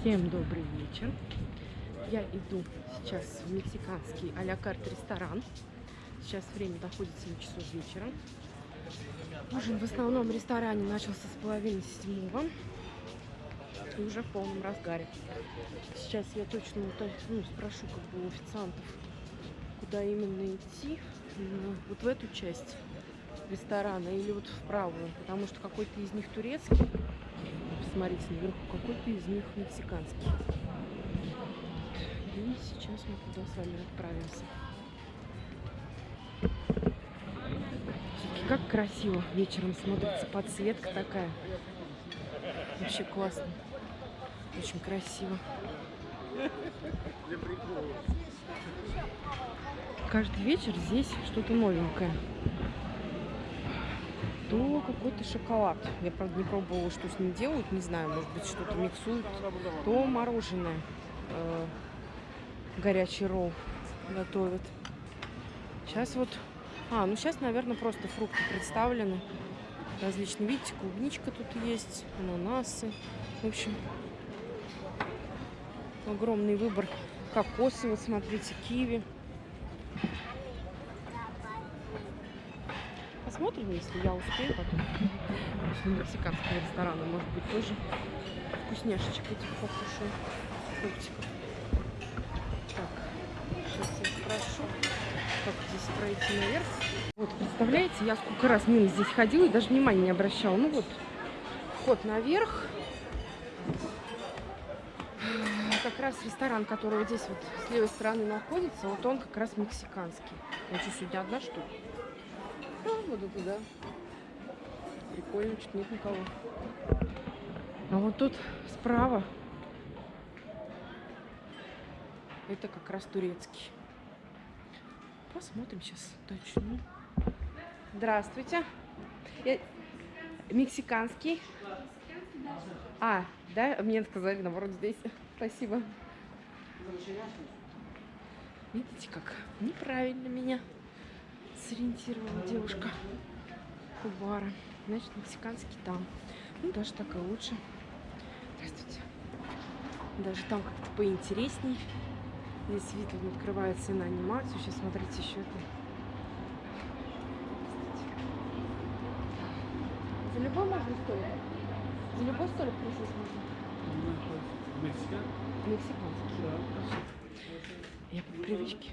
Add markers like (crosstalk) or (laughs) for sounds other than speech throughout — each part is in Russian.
Всем добрый вечер. Я иду сейчас в мексиканский а-ля карт ресторан. Сейчас время доходит 7 часов вечера. Ужин в основном ресторане начался с половины седьмого. И уже в полном разгаре. Сейчас я точно ну, спрошу как бы у официантов, куда именно идти. Ну, вот в эту часть ресторана или вот в правую. Потому что какой-то из них турецкий. Посмотрите наверху, какой-то из них мексиканский. И сейчас мы туда с вами отправимся. Как красиво вечером смотрится подсветка такая. Вообще классно. Очень красиво. Каждый вечер здесь что-то новенькое то какой-то шоколад. Я, правда, не пробовала, что с ним делают, не знаю, может быть, что-то миксуют. То мороженое, э, горячий ролл готовят. Сейчас вот... А, ну сейчас, наверное, просто фрукты представлены. Различные, видите, клубничка тут есть, ананасы. В общем, огромный выбор кокосы, вот смотрите, киви. Посмотрим, если я успею потом. После мексиканского ресторана, может быть, тоже вкусняшечек этих покушаю. Фруктиков. Так, сейчас я спрошу, как здесь пройти наверх. Вот, представляете, я сколько раз мимо здесь ходила и даже внимания не обращала. Ну вот, вход наверх. Как раз ресторан, который вот здесь вот с левой стороны находится, вот он как раз мексиканский. Я что, сегодня одна, что ли? А, буду туда. Прикольно, чуть нет никого. А вот тут справа это как раз турецкий. Посмотрим сейчас точно. Здравствуйте. Я... Мексиканский. А, да? Мне сказали, наоборот, здесь. Спасибо. Видите, как неправильно меня сориентировала девушка у бара. Значит, мексиканский там. Ну, даже так и лучше. Здравствуйте. Даже там как-то поинтересней. Здесь вид открывается и на анимацию. Сейчас смотрите еще это. За любой можно столик? За любой столик присесть можно? Мексикан? Мексиканский. Да. Я по привычке.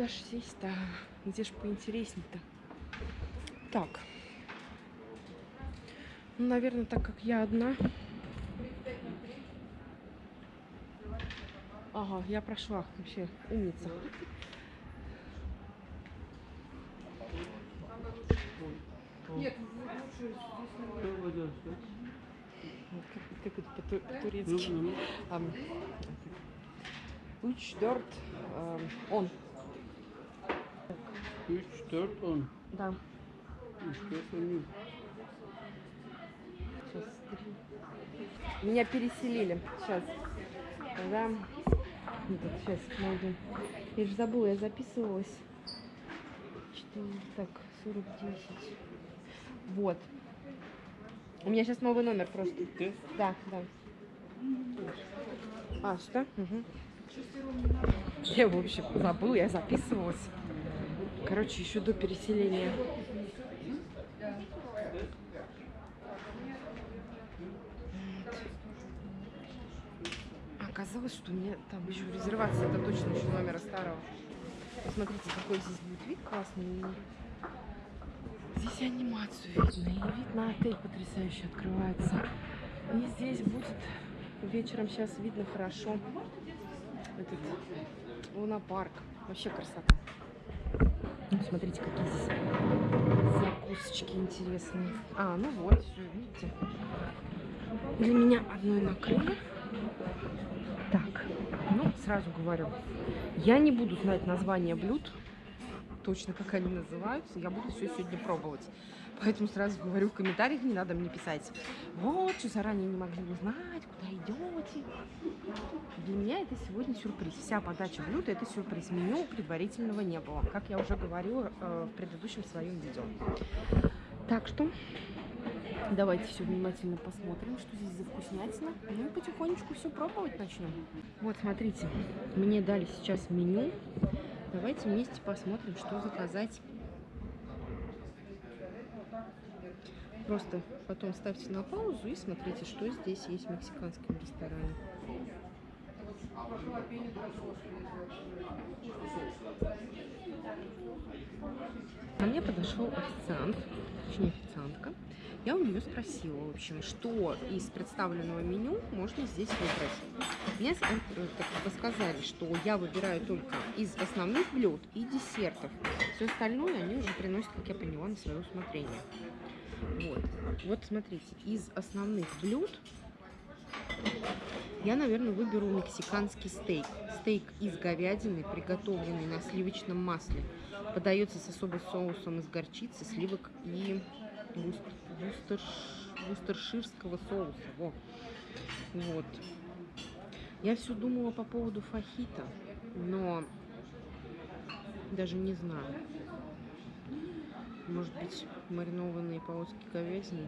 Куда ж сесть-то? Где ж поинтересней-то? Так. Ну, наверное, так как я одна. Ага, я прошла. Вообще умница. Нет, как, как это по-турецки? Уч, дорт, он. 3, 4, 10. Да. Сейчас Сейчас. Меня переселили. Сейчас. Да. Вот, сейчас найду. Я же забыла, я записывалась. 4, так, 40, 10. Вот. У меня сейчас новый номер просто. Ты? Да, да. А, что? Угу. Я, в общем, забыла, я записывалась. Короче, еще до переселения. Оказалось, что у меня там еще резервация, это точно еще номера старого. Посмотрите, какой здесь будет вид классный. Здесь анимацию видно, и вид на отель потрясающе открывается. И здесь будет вечером сейчас видно хорошо этот лунопарк. Вообще красота. Смотрите, какие здесь закусочки интересные. А, ну вот, все, видите. Для меня одной накрыли. Так, ну, сразу говорю, я не буду знать название блюд, точно как они называются. Я буду все сегодня пробовать. Поэтому сразу говорю в комментариях, не надо мне писать. Вот, что заранее не могли узнать, куда идете. Для меня это сегодня сюрприз. Вся подача блюда это сюрприз. Меню предварительного не было, как я уже говорила э, в предыдущем своем видео. Так что Давайте все внимательно посмотрим, что здесь за вкуснятина. Ну и потихонечку все пробовать начнем. Вот, смотрите, мне дали сейчас меню. Давайте вместе посмотрим, что заказать. Просто потом ставьте на паузу и смотрите, что здесь есть в мексиканском ресторане. Ко мне подошел официант, точнее официантка. Я у нее спросила, в общем, что из представленного меню можно здесь выбрать. Мне э, так сказали, что я выбираю только из основных блюд и десертов. Все остальное они уже приносят, как я поняла, на свое усмотрение. Вот. Вот смотрите, из основных блюд я, наверное, выберу мексиканский стейк. Стейк из говядины, приготовленный на сливочном масле. Подается с особым соусом из горчицы, сливок и вустерш- вустерширского соуса. Во. Вот. Я все думала по поводу фахита, но даже не знаю. Может быть, маринованные полоски говядины.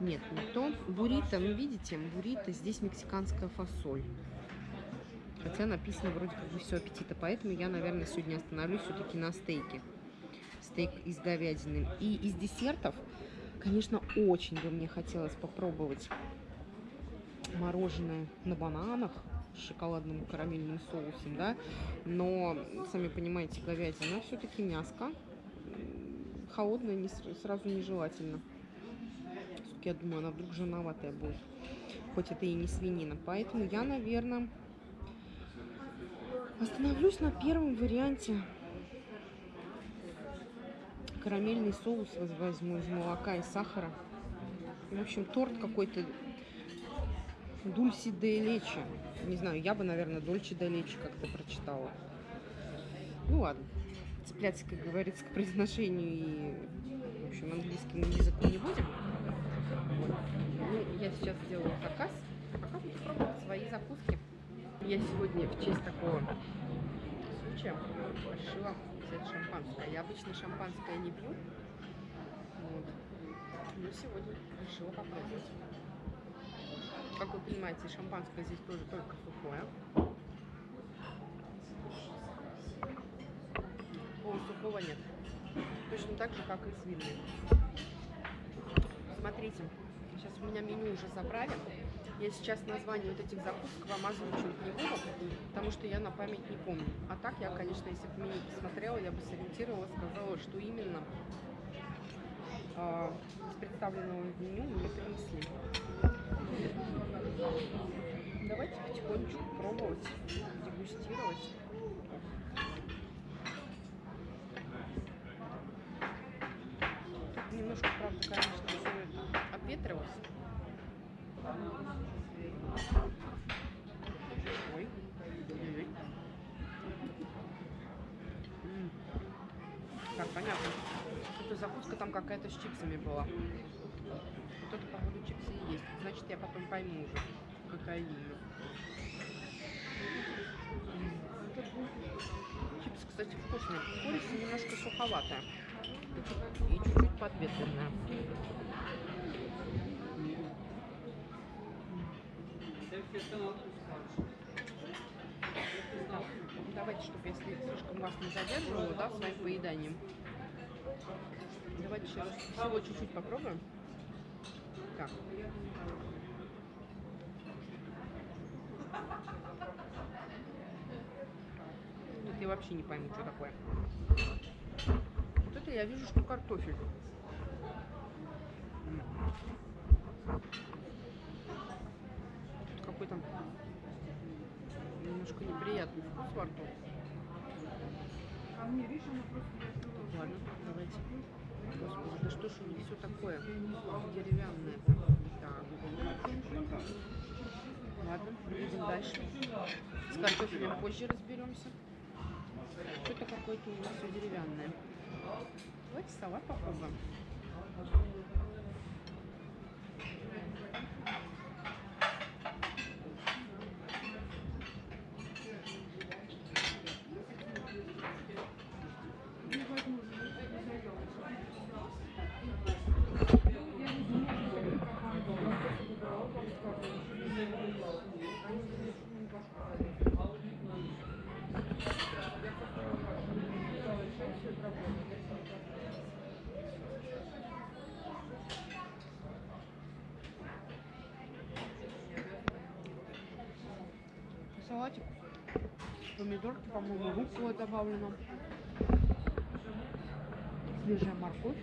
Нет, не то. Буррито, ну видите, буррито, здесь мексиканская фасоль. Хотя написано вроде как бы все аппетита, поэтому я, наверное, сегодня остановлюсь все-таки на стейке. Стейк из говядины. И из десертов, конечно, очень бы мне хотелось попробовать мороженое на бананах с шоколадным карамельным соусом, да, но, сами понимаете, говядина все-таки мяско, м, холодное не, сразу нежелательно. Все-таки, я думаю, она вдруг жирноватая будет, хоть это и не свинина. Поэтому я, наверное, остановлюсь на первом варианте. Карамельный соус воз- возьму из молока и сахара. В общем, торт какой-то Дульси де лечи. Не знаю, я бы, наверное, Дольче де лечи как-то прочитала. Ну ладно. Цепляться, как говорится, к произношению и, в общем, английскому языку не будем. Ну, я сейчас сделаю заказ, а пока буду пробовать свои закуски. Я сегодня в честь такого случая решила взять шампанское. Я обычно шампанское не пью. Вот. Но сегодня решила попробовать. Как вы понимаете, шампанское здесь тоже только сухое. Полусухого нет. Точно так же, как и с винной. Смотрите, сейчас у меня меню уже забрали. Я сейчас название вот этих закусок вам озвучивать не буду, потому что я на память не помню. А так я, конечно, если бы меню посмотрела, я бы сориентировала, сказала, что именно а, из представленного меню мне принесли. Давайте потихонечку пробовать, дегустировать. Тут немножко, правда, конечно, все это обветрилось. Ой. Ой-ой. М. Так, понятно. Эта закуска там какая-то с чипсами была. Вот это, походу, чипсы и есть. Значит, я потом пойму уже, какая именно. Чипсы, кстати, вкусные. Курица немножко суховатая. И чуть-чуть подветренная. Давайте, чтобы я сли- слишком вас не задерживала, да, своим поеданием. Давайте сейчас всего чуть-чуть попробуем. Так. Тут я вообще не пойму, что такое. Вот это я вижу, что картофель. Тут какой-то немножко неприятный вкус во рту. Ладно, давайте. Господи, да что ж у них все такое деревянное? Так. Ладно, едем дальше. С картофелем позже разберемся. Что-то какое-то у нас все деревянное. Давайте салат попробуем. Салатик. Помидорки, по-моему, руккола добавлена. Свежая морковь,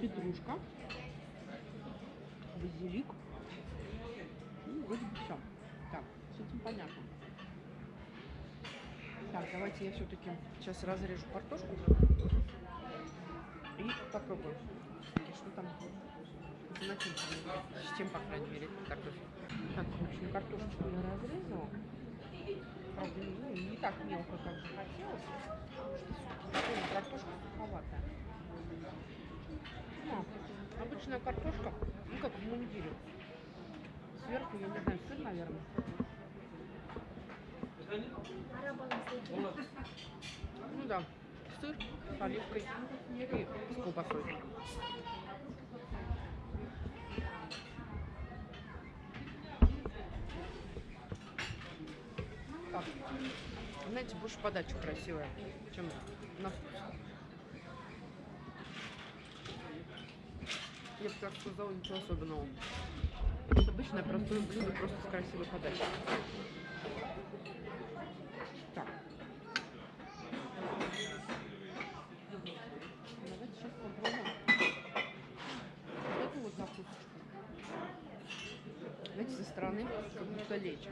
петрушка, базилик. Ну, вроде бы все. Так, с этим понятно. Так, давайте я все-таки сейчас разрежу картошку и попробую. И Что там? С чем, по крайней мере, картофель. Так, в общем, картошечку я разрезала. Правда, ну, не так мелко, как бы хотелось. Картошка суховатая. Ну, обычная картошка, ну как в мундире. Сверху, я не знаю, сыр, наверное. Ну да, сыр с оливкой и с колбасой. Знаете, больше подача красивая, чем на вкус. Я бы так сказала, ничего особенного. Это обычное простое блюдо, просто с красивой подачей. Так. Давайте сейчас попробуем эту вот закусочку. Знаете, со стороны как будто лечь.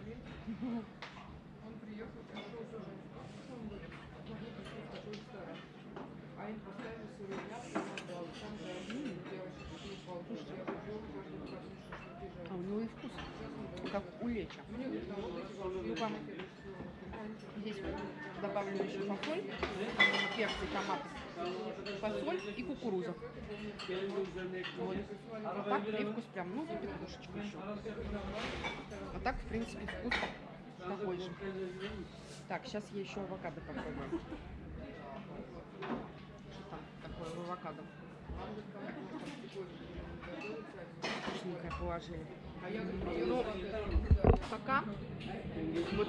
А у него и вкус, Ну-ка, здесь добавлю еще фасоль, перцы, томаты, фасоль и кукуруза. Вот. А так привкус прям, ну, и петрушечка еще. А так, в принципе, вкус такой же. Так, сейчас я еще авокадо попробую. Что там такое в авокадо? Вкусненькое положили. Ну, пока вот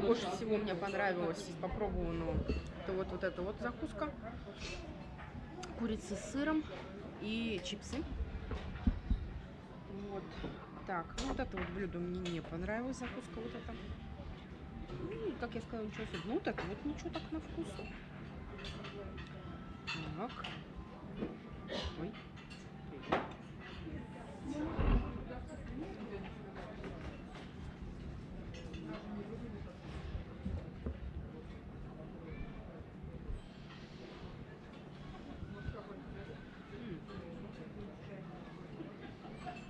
больше всего мне понравилось из попробованного это вот, вот эта вот закуска. Курица с сыром и чипсы. Вот. Так, ну вот это вот блюдо мне не понравилось, закуска вот эта. Ну, как я сказала, ничего особенного. Ну, вот это вот ничего так на вкус. Так. Ой. М.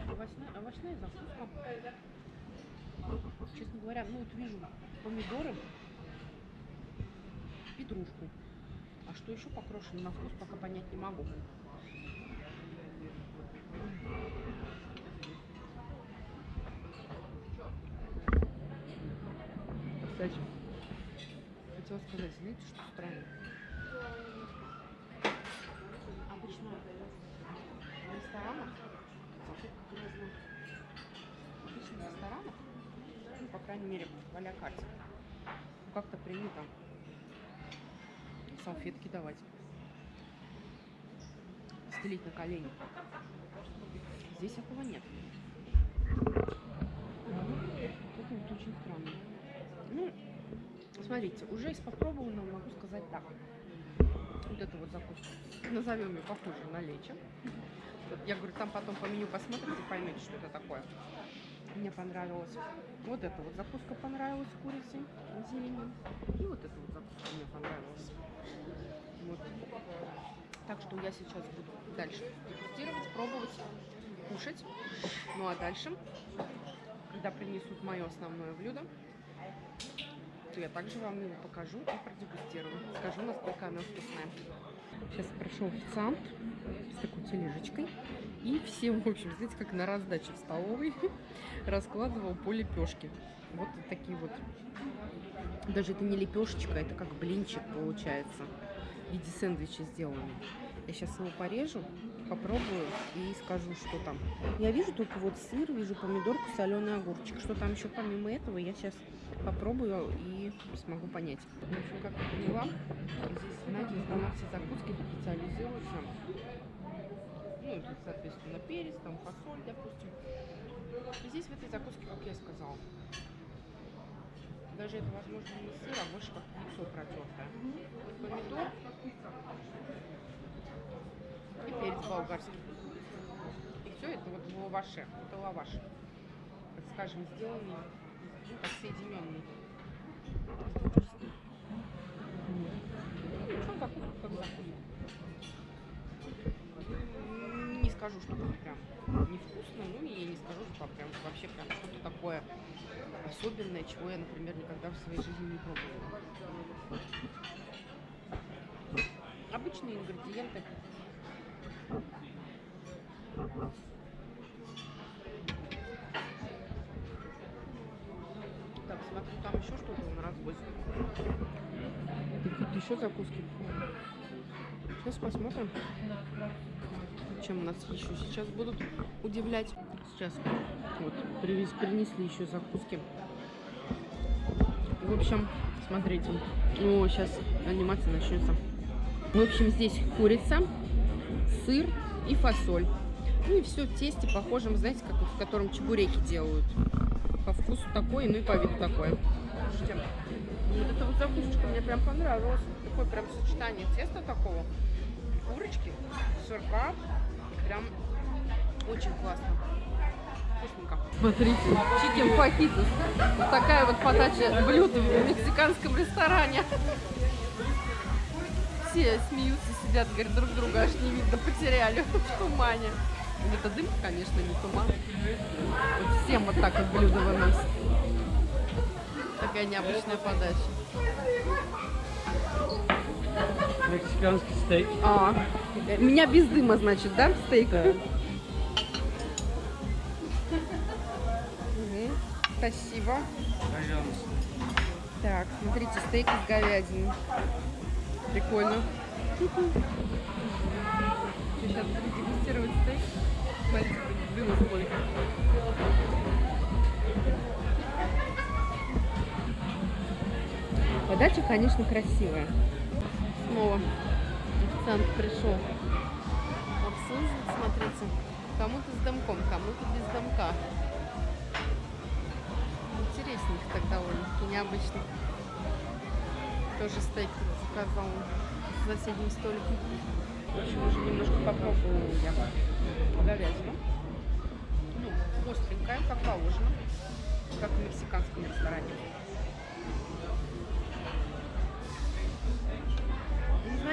Овощная, овощная закуска. Честно говоря, ну вот вижу помидоры, петрушку. А что покрошено на вкус, пока понять не могу. Кстати, хотела сказать, знаете, что странно? Обычно в ресторанах, закупка грязная. Обычно в ресторанах, ну, по крайней мере, в а карте, ну, как-то принято салфетки давать. Стелить на колени. Здесь этого нет. Это вот очень странно. Ну, смотрите, уже из попробованного могу сказать так. Вот эту вот закуску. Назовем ее похоже на лечо. Я говорю, там потом по меню посмотрите, поймете, что это такое. Мне понравилось. Вот эта вот закуска понравилась с зеленью. И вот эта вот закуска мне понравилась. Вот. Так что я сейчас буду дальше дегустировать, пробовать, кушать. Ну а дальше, когда принесут мое основное блюдо, то я также вам его покажу и продегустирую. Скажу, насколько оно вкусное. Сейчас прошел официант с такой тележечкой. И всем, в общем, знаете, как на раздаче в столовой (laughs) раскладывал по лепешке. Вот такие вот. Даже это не лепешечка, это как блинчик получается. В виде сэндвича сделанный. Я сейчас его порежу, попробую и скажу, что там. Я вижу только вот сыр, вижу помидорку, соленый огурчик. Что там еще помимо этого, я сейчас попробую и смогу понять. В общем, как я поняла, здесь, знаете, на все закуски специализируются. Ну, соответственно, перец, там фасоль, допустим. И здесь в этой закуске, как я сказала, Даже это, возможно, не сыр, а больше как яйцо протертое. Помидор и перец болгарский. И все это вот в лаваше. Это лаваш. Так скажем, сделанный, ну, как соединенный. Ну, ничего, как закуска. М, Не скажу, что прям невкусно, ну и не скажу, что прям вообще прям что-то такое особенное, чего я, например, никогда в своей жизни не пробовала. Обычные ингредиенты. Так, смотрю, там еще что-то на разбой. Какие-то еще закуски. Сейчас посмотрим, чем нас еще сейчас будут удивлять. Сейчас вот привез, принесли еще закуски. В общем, смотрите. О, сейчас анимация начнется. В общем, здесь курица, сыр и фасоль. Ну и все в тесте похожем, знаете, как в котором чебуреки делают. По вкусу такой, ну и по виду такое. Слушайте, вот эта вот закусочка мне прям понравилась. Такое прям сочетание теста такого, курочки, сырка. Прям очень классно. Смотрите, чикен фахитос. Вот такая вот подача блюд в мексиканском ресторане. Все смеются, сидят, говорят, друг друга аж не видно, потеряли в тумане. Это дым, конечно, не туман. Вот всем вот так вот блюдо выносят. Такая необычная подача. Мексиканский стейк. А, меня без дыма, значит, да, стейк? Да. Спасибо. Пожалуйста. Так, смотрите, стейк из говядины. Прикольно. Сейчас буду дегустировать стейк. Смотрите, дыма сколько. Подача, конечно, красивая. Снова официант пришел обслуживать, смотрите. Кому-то с домком, кому-то без домка. Интересненько так довольно-таки, необычно. Тоже стейк заказал с соседним столиком. В общем, уже немножко попробовала я говядину. Ну, остренькая, как положено, как в мексиканском ресторане.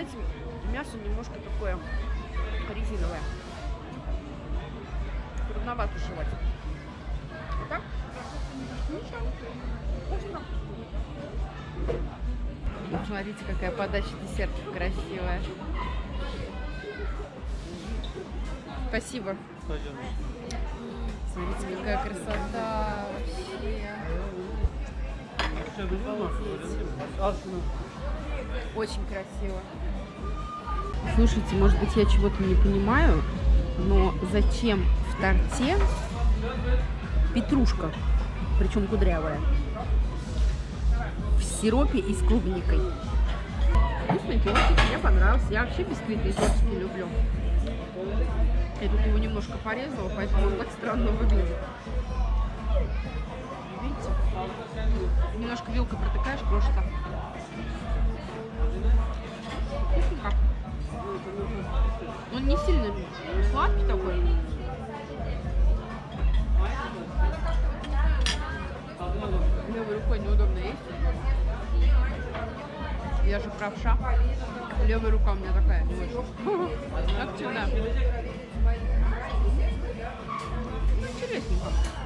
Знаете, мясо немножко такое резиновое. Трудновато жевать. А так? Ничего. Вкусно. Вот Смотрите, какая подача десертов красивая. Спасибо. Смотрите, какая красота вообще. Очень красиво. Слушайте, может быть, я чего-то не понимаю, но зачем в торте петрушка, причем кудрявая, в сиропе и с клубникой? Вкусный тортик, мне понравился. Я вообще бисквитные тортики люблю. Я тут его немножко порезала, поэтому он так странно выглядит. Видите? Немножко вилкой протыкаешь, крошится. Он не сильно сладкий такой. Левой рукой неудобно есть. Я же правша. Левая рука у меня такая активная. Интересненько.